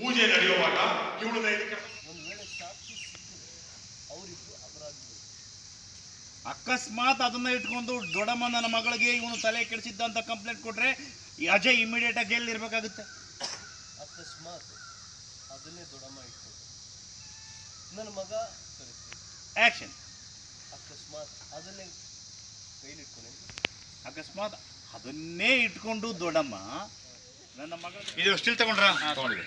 ಪೂಜೆ ನಡೆಯುವಾಗ ಇವಳನ್ನ ಇದಕ್ಕೆ ಅಕಸ್ಮಾತ್ ಅದನ್ನ ಇಟ್ಕೊಂಡು ದೊಡ್ಡಮ್ಮನ ಮಗಳಿಗೆ ಇವನು ತಲೆ ಕೆಡಿಸಿದ್ದ ಅಂತ ಕಂಪ್ಲೇಂಟ್ ಕೊಟ್ರೆ ಅಜಯ್ ಇಮಿಡಿಯೇಟ್ ಆಗಿ ಜೈಲ್ ಇರ್ಬೇಕಾಗುತ್ತೆ. ಅಕಸ್ಮಾತ್ ಅದನ್ನೇ ದೊಡ್ಡಮ್ಮ ಇಟ್ಕೊಂಡು. ನನ್ನ ಮಗ ಸರಿ ಆಕ್ಷನ್ ಅಕಸ್ಮಾತ್ ಅದನ್ನೇ ಕೈಲಿಟ್ಕೊಂಡೆ ಅಕಸ್ಮಾತ್ ಅದನ್ನೇ ಇಟ್ಕೊಂಡು ದೊಡ್ಡಮ್ಮ ನನ್ನ ಮಗ ಇದು ಸ್ಟಿಲ್ ತಗೊಂಡ್ರಾ? ತಗೊಂಡಿದೆ.